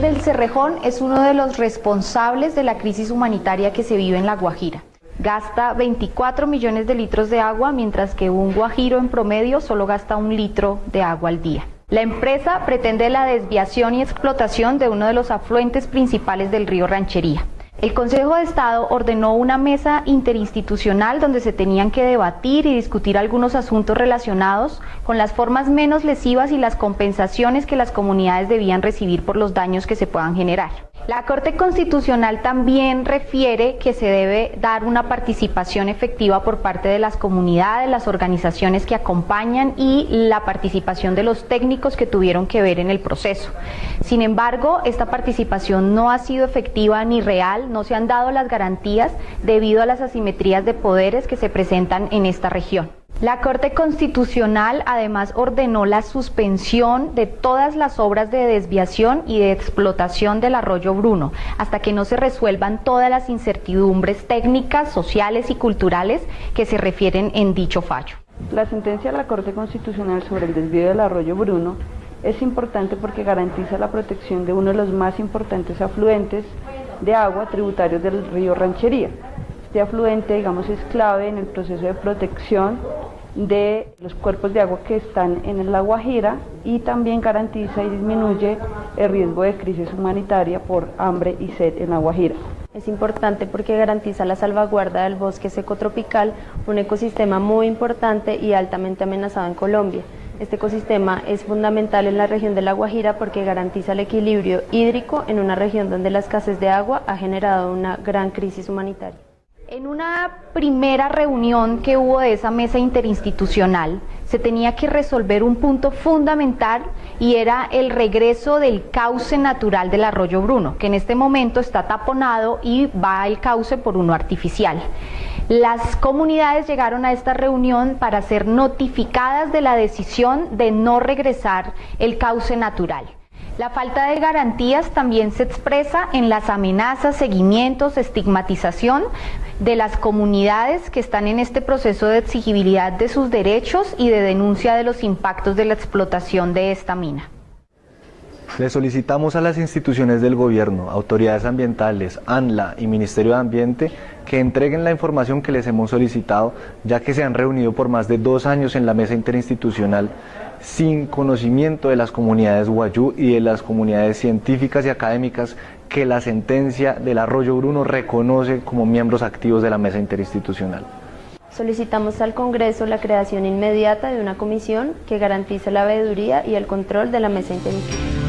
Túnel del Cerrejón es uno de los responsables de la crisis humanitaria que se vive en La Guajira. Gasta 24 millones de litros de agua, mientras que un guajiro en promedio solo gasta un litro de agua al día. La empresa pretende la desviación y explotación de uno de los afluentes principales del río Ranchería. El Consejo de Estado ordenó una mesa interinstitucional donde se tenían que debatir y discutir algunos asuntos relacionados con las formas menos lesivas y las compensaciones que las comunidades debían recibir por los daños que se puedan generar. La Corte Constitucional también refiere que se debe dar una participación efectiva por parte de las comunidades, las organizaciones que acompañan y la participación de los técnicos que tuvieron que ver en el proceso. Sin embargo, esta participación no ha sido efectiva ni real, no se han dado las garantías debido a las asimetrías de poderes que se presentan en esta región. La Corte Constitucional además ordenó la suspensión de todas las obras de desviación y de explotación del arroyo Bruno, hasta que no se resuelvan todas las incertidumbres técnicas, sociales y culturales que se refieren en dicho fallo. La sentencia de la Corte Constitucional sobre el desvío del arroyo Bruno es importante porque garantiza la protección de uno de los más importantes afluentes de agua tributarios del río Ranchería. Este afluente, digamos, es clave en el proceso de protección de los cuerpos de agua que están en la Guajira y también garantiza y disminuye el riesgo de crisis humanitaria por hambre y sed en la Guajira. Es importante porque garantiza la salvaguarda del bosque seco tropical, un ecosistema muy importante y altamente amenazado en Colombia. Este ecosistema es fundamental en la región de La Guajira porque garantiza el equilibrio hídrico en una región donde la escasez de agua ha generado una gran crisis humanitaria. En una primera reunión que hubo de esa mesa interinstitucional, se tenía que resolver un punto fundamental y era el regreso del cauce natural del arroyo Bruno, que en este momento está taponado y va el cauce por uno artificial. Las comunidades llegaron a esta reunión para ser notificadas de la decisión de no regresar el cauce natural. La falta de garantías también se expresa en las amenazas, seguimientos, estigmatización de las comunidades que están en este proceso de exigibilidad de sus derechos y de denuncia de los impactos de la explotación de esta mina. Le solicitamos a las instituciones del gobierno, autoridades ambientales, ANLA y Ministerio de Ambiente que entreguen la información que les hemos solicitado, ya que se han reunido por más de dos años en la mesa interinstitucional sin conocimiento de las comunidades guayú y de las comunidades científicas y académicas que la sentencia del Arroyo Bruno reconoce como miembros activos de la mesa interinstitucional. Solicitamos al Congreso la creación inmediata de una comisión que garantice la veeduría y el control de la mesa interinstitucional.